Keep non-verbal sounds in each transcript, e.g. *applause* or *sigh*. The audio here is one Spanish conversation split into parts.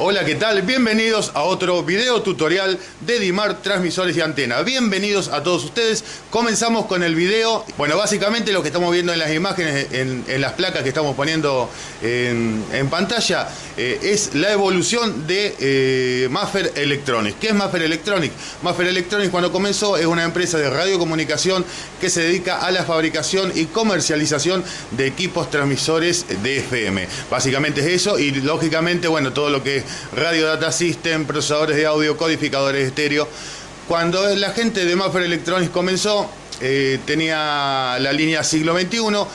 Hola, ¿qué tal? Bienvenidos a otro video tutorial de Dimar Transmisores y Antena. Bienvenidos a todos ustedes. Comenzamos con el video. Bueno, básicamente lo que estamos viendo en las imágenes, en, las placas que estamos poniendo en, pantalla, eh, es la evolución de eh, Maffer Electronics. ¿Qué es Maffer Electronics? Maffer Electronics cuando comenzó es una empresa de radiocomunicación que se dedica a la fabricación y comercialización de equipos transmisores de FM. Básicamente es eso y lógicamente, bueno, todo lo que es Radio Data System, procesadores de audio, codificadores de estéreo. Cuando la gente de Maffer Electronics comenzó, eh, tenía la línea siglo XXI,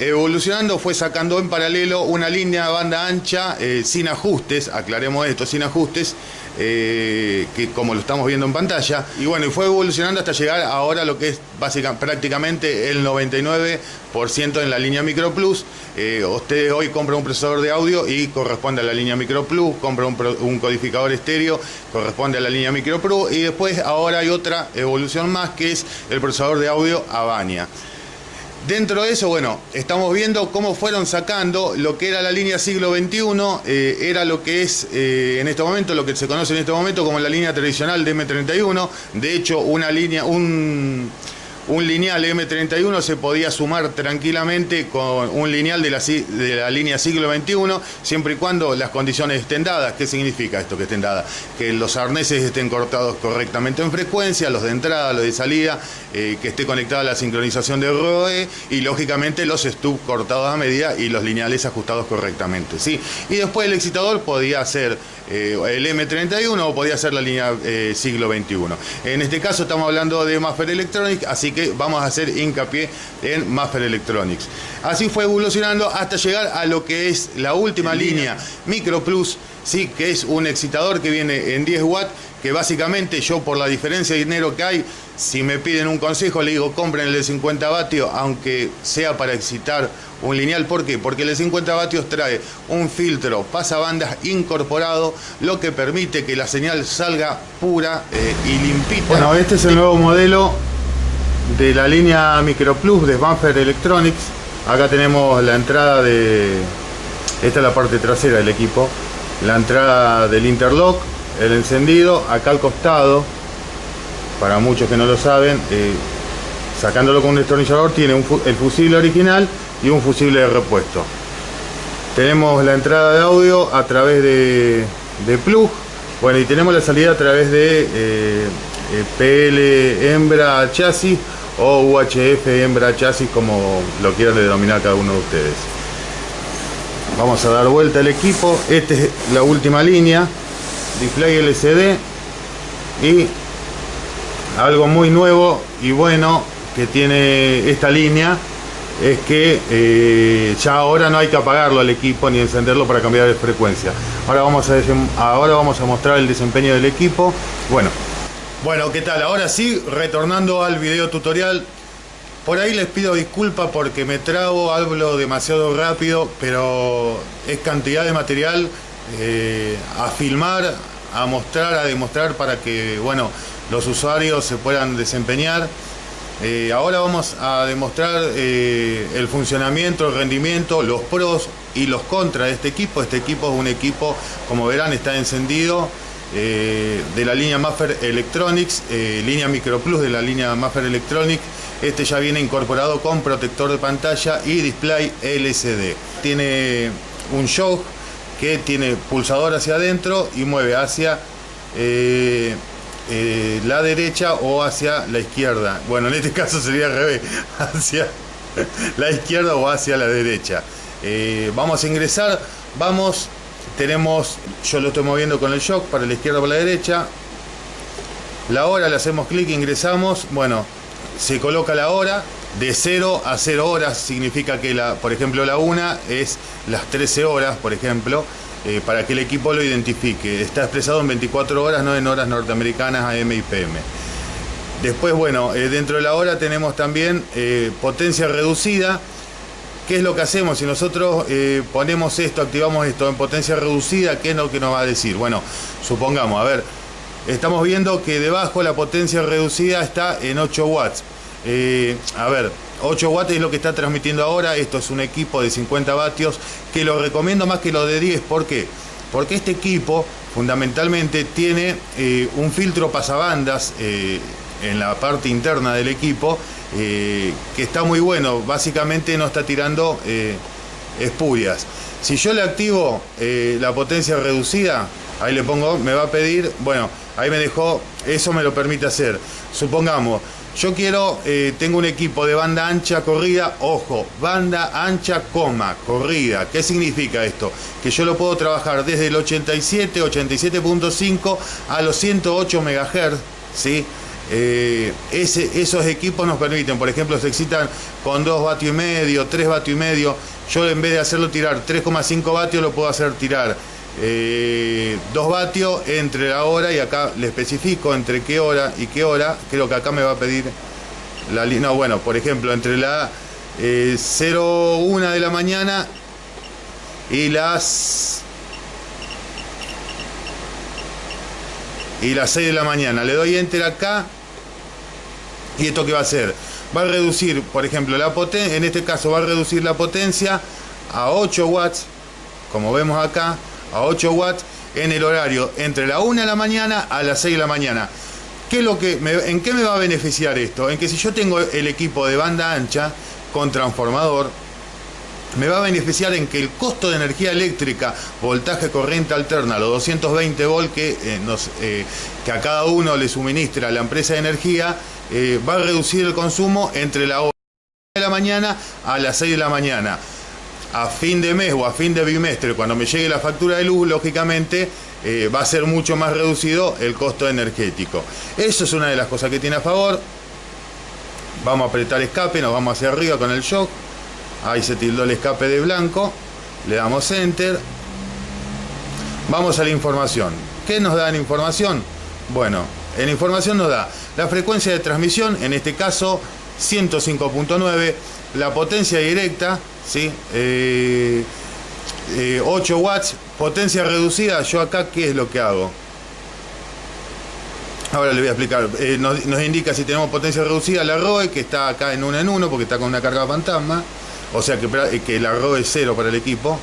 evolucionando fue sacando en paralelo una línea banda ancha eh, sin ajustes, aclaremos esto, sin ajustes, eh, que como lo estamos viendo en pantalla. Y bueno, y fue evolucionando hasta llegar ahora a lo que es básicamente, prácticamente el 99% en la línea Micro Plus. Eh, usted hoy compra un procesador de audio y corresponde a la línea Micro Plus, compra un, codificador estéreo, corresponde a la línea Micro Plus y después ahora hay otra evolución más que es el procesador de audio Avania. Dentro de eso, bueno, estamos viendo cómo fueron sacando lo que era la línea siglo XXI, eh, era lo que es eh, en este momento, lo que se conoce en este momento como la línea tradicional de M31. De hecho, una línea, un un lineal M31 se podía sumar tranquilamente con un lineal de la, de la, línea siglo XXI, siempre y cuando las condiciones estén dadas. ¿Qué significa esto que estén dadas? Que los arneses estén cortados correctamente en frecuencia, los de entrada, los de salida, eh, que esté conectada la sincronización de ROE y lógicamente los stub cortados a medida y los lineales ajustados correctamente. ¿sí? Y después el excitador podía ser eh, el M31 o podía ser la línea eh, siglo XXI. En este caso estamos hablando de Maffer Electronics, así que vamos a hacer hincapié en Maffer Electronics. Así fue evolucionando hasta llegar a lo que es la última línea Micro Plus, ¿sí? que es un excitador que viene en 10 watts, que básicamente yo por la diferencia de dinero que hay, si me piden un consejo le digo compren el de 50 vatios, aunque sea para excitar un lineal. ¿Por qué? Porque el de 50 vatios trae un filtro pasabandas incorporado, lo que permite que la señal salga pura eh, y limpita. Bueno, este es el nuevo modelo de la línea Micro Plus de Bumper Electronics. Acá tenemos la entrada de... Esta es la parte trasera del equipo. La entrada del interlock, el encendido, acá al costado, para muchos que no lo saben, eh, sacándolo con un destornillador tiene el fusible original y un fusible de repuesto. Tenemos la entrada de audio a través de, plug, bueno y tenemos la salida a través de eh, eh, PL hembra chasis o UHF hembra chasis como lo quieran denominar cada uno de ustedes. Vamos a dar vuelta el equipo, esta es la última línea, display LCD y algo muy nuevo y bueno que tiene esta línea es que eh, ya ahora no hay que apagarlo al equipo ni encenderlo para cambiar de frecuencia. Ahora vamos a, ahora vamos a mostrar el desempeño del equipo. Bueno, bueno, ¿qué tal? Ahora sí, retornando al video tutorial. Por ahí les pido disculpas porque me trago, hablo demasiado rápido, pero es cantidad de material eh, a filmar, a mostrar, a demostrar para que, bueno, los usuarios se puedan desempeñar. Eh, ahora vamos a demostrar eh, el funcionamiento, el rendimiento, los pros y los contras de este equipo. Este equipo es un equipo, como verán, está encendido eh, de la línea Maffer Electronics, línea Micro Plus de la línea Maffer Electronics. Este ya viene incorporado con protector de pantalla y display LCD. Tiene un shock que tiene pulsador hacia adentro y mueve hacia eh, la derecha o hacia la izquierda. Bueno, en este *laughs* caso sería al revés, *laughs* hacia la izquierda o hacia la derecha. Eh, vamos a ingresar, vamos, tenemos, yo lo estoy moviendo con el shock para la izquierda o para la derecha. La hora, le hacemos clic, ingresamos, bueno, se coloca la hora, de 0 a 0 horas significa que, la, por ejemplo, la 1 es las 13 horas, por ejemplo, eh, para que el equipo lo identifique. Está expresado en 24 horas, no en horas norteamericanas AM y PM. Después, bueno, eh, dentro de la hora tenemos también eh, potencia reducida. ¿Qué es lo que hacemos? Si nosotros ponemos esto, activamos esto en potencia reducida, ¿qué es lo que nos va a decir? Bueno, supongamos, a ver, estamos viendo que debajo la potencia reducida está en 8 watts. A ver, 8 watts es lo que está transmitiendo ahora. Esto es un equipo de 50 vatios que lo recomiendo más que lo de 10. ¿Por qué? Porque este equipo fundamentalmente tiene eh, un filtro pasabandas eh, en la parte interna del equipo que está muy bueno. Básicamente no está tirando espurias. Si yo le activo la potencia reducida, ahí le pongo, me va a pedir, bueno, ahí me dejó, eso me lo permite hacer. Supongamos, yo quiero, eh, tengo un equipo de banda ancha corrida, ojo, banda ancha, coma, corrida. ¿Qué significa esto? Que yo lo puedo trabajar desde el 87, 87.5 a los 108 MHz, ¿sí? Eh, esos equipos nos permiten, por ejemplo, se excitan con 2 vatios y medio, 3 vatios y medio. Yo en vez de hacerlo tirar 3,5 vatios, lo puedo hacer tirar 2 eh, vatios entre la hora y acá le especifico entre qué hora y qué hora. Creo que acá me va a pedir la No, bueno, por ejemplo, entre la 01 eh, de la mañana y las y las 6 de la mañana. Le doy enter acá y esto qué va a hacer? Va a reducir, por ejemplo, la potencia, en este caso va a reducir la potencia a 8 watts, como vemos acá, a 8 watts en el horario entre la 1 de la mañana a las 6 de la mañana. ¿Qué lo que ¿En qué me va a beneficiar esto? En que si yo tengo el equipo de banda ancha con transformador, me va a beneficiar en que el costo de energía eléctrica, voltaje corriente alterna, los 220 volt que, eh, eh, que a cada uno le suministra la empresa de energía, eh, va a reducir el consumo entre la 1 de la mañana a las 6 de la mañana a fin de mes o a fin de bimestre, cuando me llegue la factura de luz, lógicamente eh, va a ser mucho más reducido el costo energético. Eso es una de las cosas que tiene a favor. Vamos a apretar escape, nos vamos hacia arriba con el shock. Ahí se tildó el escape de blanco. Le damos enter. Vamos a la información. ¿Qué nos da en información? Bueno, en información nos da la frecuencia de transmisión, en este caso 105.9, la potencia directa, ¿sí? 8 eh, eh, watts, potencia reducida, yo acá qué es lo que hago. Ahora le voy a explicar, eh, nos, indica si tenemos potencia reducida la ROE, que está acá en 1 en 1 porque está con una carga fantasma, o sea que, que la ROE es cero para el equipo.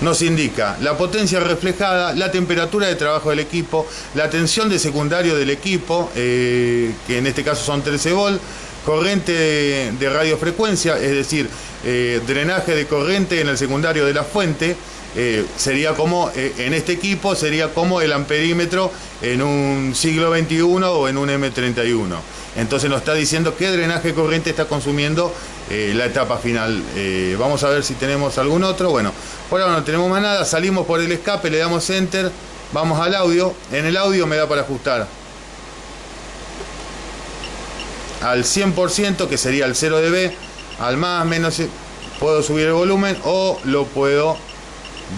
Nos indica la potencia reflejada, la temperatura de trabajo del equipo, la tensión de secundario del equipo, que en este caso son 13 volt, corriente de radiofrecuencia, es decir, eh, drenaje de corriente en el secundario de la fuente, eh, sería como, eh, en este equipo, sería como el amperímetro en un siglo XXI o en un M31. Entonces nos está diciendo qué drenaje corriente está consumiendo la etapa final. vamos a ver si tenemos algún otro. Bueno, por ahora no tenemos más nada. Salimos por el escape, le damos enter, vamos al audio. En el audio me da para ajustar al 100%, que sería el 0 dB, al más, menos, puedo subir el volumen o lo puedo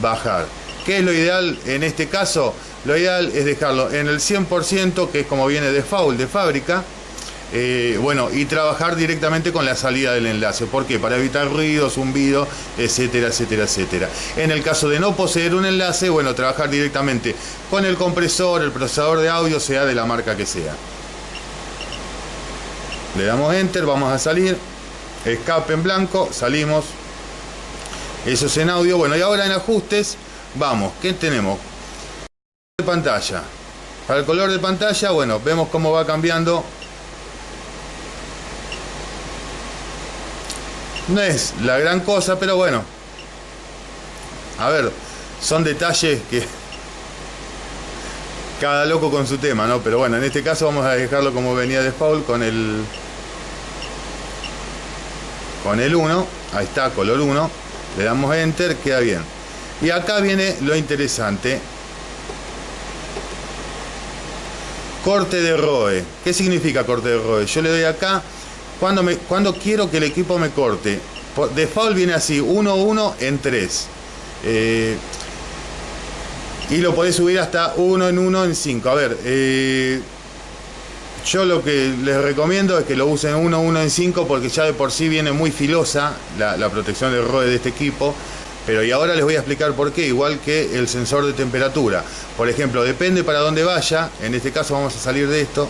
bajar. ¿Qué es lo ideal en este caso? Lo ideal es dejarlo en el 100%, que es como viene de faul de fábrica, eh, bueno, y trabajar directamente con la salida del enlace. ¿Por qué? Para evitar ruido, zumbido, etcétera, etcétera, etcétera. En el caso de no poseer un enlace, bueno, trabajar directamente con el compresor, el procesador de audio, sea de la marca que sea. Le damos enter, vamos a salir. Escape en blanco, salimos. Eso es en audio. Bueno, y ahora en ajustes, vamos. ¿Qué tenemos? De pantalla. Para el color de pantalla, bueno, vemos cómo va cambiando. No es la gran cosa, pero bueno. A ver, son detalles que cada loco con su tema, ¿no? Pero bueno, en este caso vamos a dejarlo como venía de Paul con el con el 1, ahí está, color 1, le damos enter, queda bien. Y acá viene lo interesante. Corte de ROE. ¿Qué significa corte de ROE? Yo le doy acá, cuando, me, cuando quiero que el equipo me corte. Default viene así, 1, 1 en 3. Eh, y lo podés subir hasta 1 en 1 en 5. A ver, eh, yo lo que les recomiendo es que lo usen 1, 1 en 5 porque ya de por sí viene muy filosa la, protección del ROE de este equipo. Pero y ahora les voy a explicar por qué, igual que el sensor de temperatura. Por ejemplo, depende para dónde vaya, en este caso vamos a salir de esto,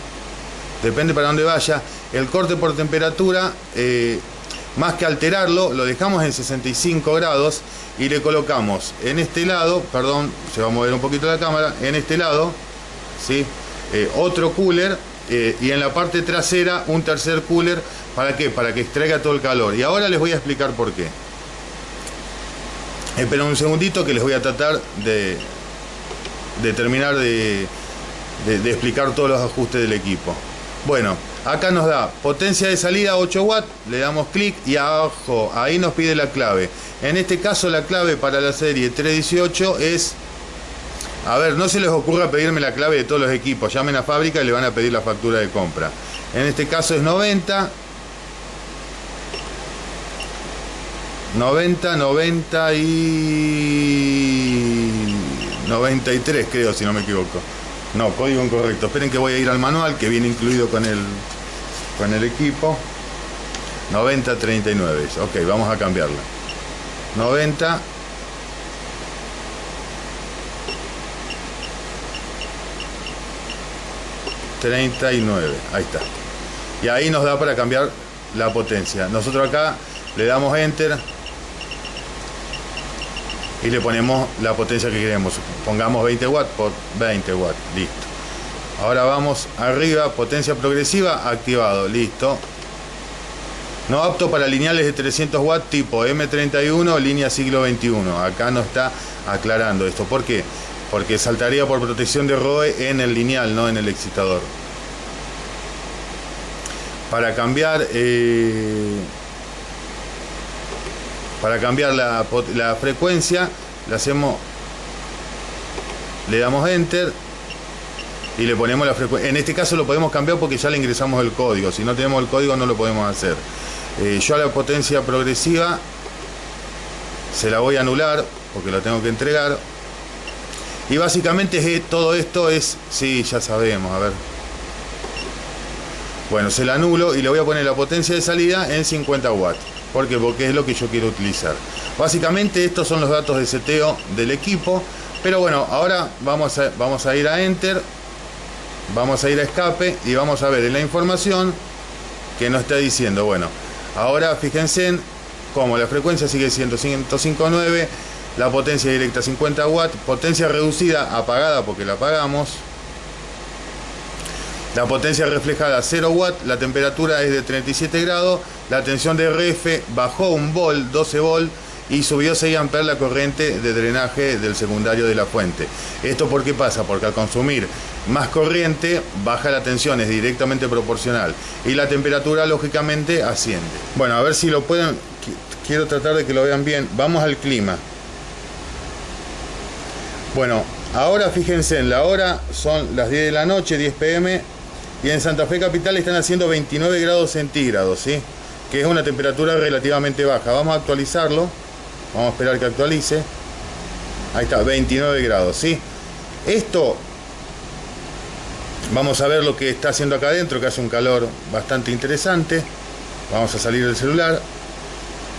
depende para dónde vaya, el corte por temperatura, eh, más que alterarlo, lo dejamos en 65 grados y le colocamos en este lado, perdón, se va a mover un poquito la cámara, en este lado, ¿sí? Eh, otro cooler eh, y en la parte trasera un tercer cooler, ¿para qué? Para que extraiga todo el calor. Y ahora les voy a explicar por qué. Esperen un segundito que les voy a tratar de, de terminar de, de explicar todos los ajustes del equipo. Bueno, acá nos da potencia de salida 8 watts, le damos clic y abajo, ahí nos pide la clave. En este caso la clave para la serie 318 es... A ver, no se les ocurra pedirme la clave de todos los equipos, llamen a fábrica y le van a pedir la factura de compra. En este caso es 90, 90, 90 y 93 creo, si no me equivoco. No, código incorrecto. Esperen que voy a ir al manual que viene incluido con el, con el equipo. 9039. Ok, vamos a cambiarla. 90 39. Ahí está. Y ahí nos da para cambiar la potencia. Nosotros acá le damos enter y le ponemos la potencia que queremos. Pongamos 20 watts por 20 watts, listo. Ahora vamos arriba, potencia progresiva, activado, listo. No apto para lineales de 300 watts tipo M31, línea siglo XXI. Acá no está aclarando esto. ¿Por qué? Porque saltaría por protección de ROE en el lineal, no en el excitador. Para cambiar... Eh, para cambiar la, frecuencia le hacemos le damos enter y le ponemos la frecuencia en este caso lo podemos cambiar porque ya le ingresamos el código si no tenemos el código no lo podemos hacer eh, yo a la potencia progresiva se la voy a anular porque lo tengo que entregar y básicamente todo esto es sí ya sabemos a ver bueno se la anulo y le voy a poner la potencia de salida en 50 watts ¿Por qué? Porque es lo que yo quiero utilizar. Básicamente estos son los datos de seteo del equipo. Pero bueno, ahora vamos a, vamos a ir a Enter. Vamos a ir a escape y vamos a ver en la información que nos está diciendo. Bueno, ahora fíjense en cómo la frecuencia sigue siendo 105.9, la potencia directa 50 watts, potencia reducida apagada porque la apagamos. La potencia reflejada 0 watts, la temperatura es de 37 grados la tensión de RF bajó un volt, 12 volt, y subió 6 amperes la corriente de drenaje del secundario de la fuente. ¿Esto por qué pasa? Porque al consumir más corriente, baja la tensión, es directamente proporcional. Y la temperatura, lógicamente, asciende. Bueno, a ver si lo pueden... Quiero tratar de que lo vean bien. Vamos al clima. Bueno, ahora fíjense, en la hora son las 10 de la noche, 10 pm, y en Santa Fe Capital están haciendo 29 grados centígrados, ¿sí? que es una temperatura relativamente baja. Vamos a actualizarlo. Vamos a esperar que actualice. Ahí está, 29 grados, ¿sí? Esto, vamos a ver lo que está haciendo acá adentro, que hace un calor bastante interesante. Vamos a salir del celular.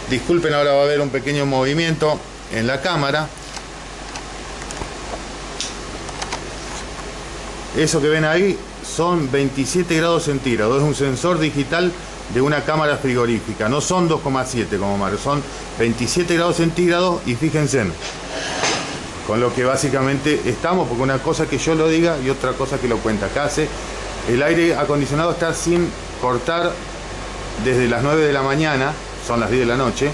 Disculpen, ahora va a haber un pequeño movimiento en la cámara. Eso que ven ahí son 27 grados centígrados. Es un sensor digital de una cámara frigorífica. No son 2,7 como Mario, son 27 grados centígrados y fíjense con lo que básicamente estamos, porque una cosa que yo lo diga y otra cosa que lo cuenta. Hace, el aire acondicionado está sin cortar desde las 9 de la mañana, son las 10 de la noche,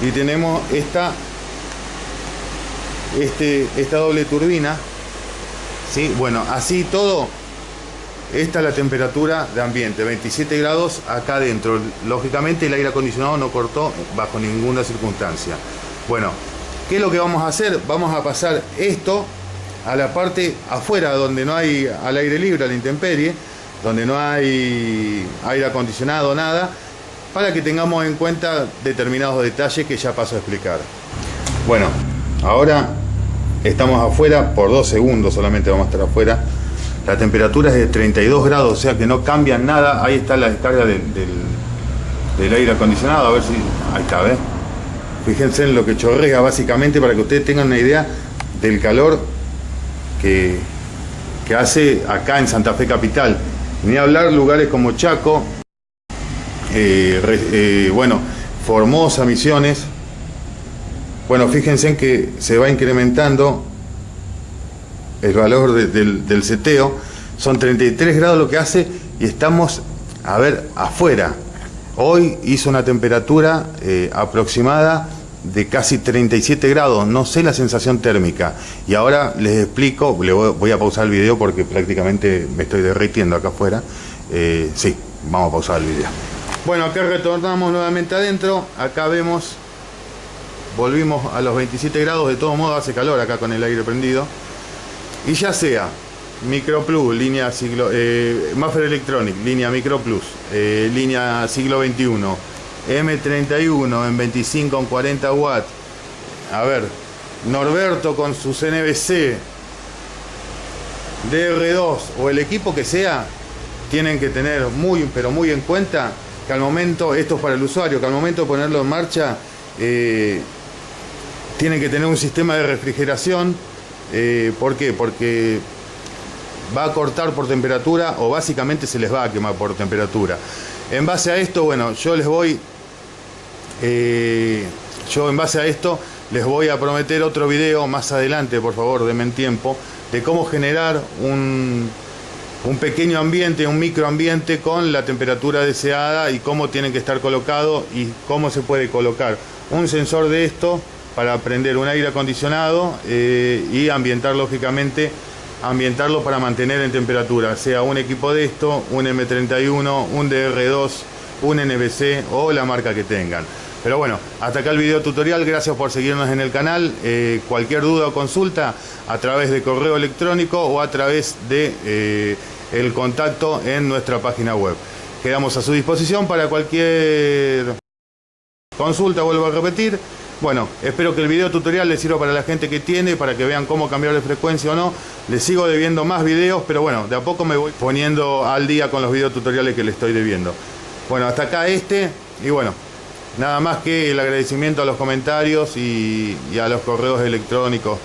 y tenemos esta, este, esta doble turbina. ¿Sí? Bueno, así todo esta es la temperatura de ambiente, 27 grados acá adentro. Lógicamente el aire acondicionado no cortó bajo ninguna circunstancia. Bueno, ¿qué es lo que vamos a hacer? Vamos a pasar esto a la parte afuera donde no hay al aire libre, a la intemperie, donde no hay aire acondicionado, nada, para que tengamos en cuenta determinados detalles que ya paso a explicar. Bueno, ahora estamos afuera por dos segundos solamente vamos a estar afuera la temperatura es de 32 grados, o sea que no cambia nada. Ahí está la descarga del, aire acondicionado, a ver si... Ahí está, ¿ves? Fíjense en lo que chorrea básicamente para que ustedes tengan una idea del calor que, que hace acá en Santa Fe Capital. Ni hablar lugares como Chaco, eh, eh, bueno, Formosa Misiones. Bueno, fíjense en que se va incrementando el valor del, del seteo. Son 33 grados lo que hace y estamos, a ver, afuera. Hoy hizo una temperatura eh, aproximada de casi 37 grados, no sé la sensación térmica. Y ahora les explico, le voy, a pausar el video porque prácticamente me estoy derritiendo acá afuera. Eh, sí, vamos a pausar el video. Bueno, acá retornamos nuevamente adentro, acá vemos, volvimos a los 27 grados, de todo modo hace calor acá con el aire prendido. Y ya sea Micro Plus, línea siglo, eh, Maffer Electronic, línea Micro Plus, eh, línea siglo XXI, M31 en 25 en 40 watts. A ver, Norberto con sus NBC, DR2 o el equipo que sea, tienen que tener muy, pero muy en cuenta que al momento, esto es para el usuario, que al momento de ponerlo en marcha, eh, tienen que tener un sistema de refrigeración. Eh, ¿Por qué? Porque va a cortar por temperatura o básicamente se les va a quemar por temperatura. En base a esto, bueno, yo les voy, eh, yo en base a esto les voy a prometer otro video más adelante, por favor, denme tiempo, de cómo generar un, un pequeño ambiente, un microambiente con la temperatura deseada y cómo tienen que estar colocados y cómo se puede colocar un sensor de esto para prender un aire acondicionado eh, y ambientar lógicamente ambientarlo para mantener en temperatura, sea un equipo de esto, un M31, un DR2, un NBC o la marca que tengan. Pero bueno, hasta acá el video tutorial, gracias por seguirnos en el canal. Eh, cualquier duda o consulta a través de correo electrónico o a través de eh, el contacto en nuestra página web. Quedamos a su disposición para cualquier consulta, vuelvo a repetir. Bueno, espero que el video tutorial les sirva para la gente que tiene, para que vean cómo cambiar de frecuencia o no. Les sigo debiendo más videos, pero bueno, de a poco me voy poniendo al día con los videos tutoriales que les estoy debiendo. Bueno, hasta acá este, y bueno, nada más que el agradecimiento a los comentarios y, y a los correos electrónicos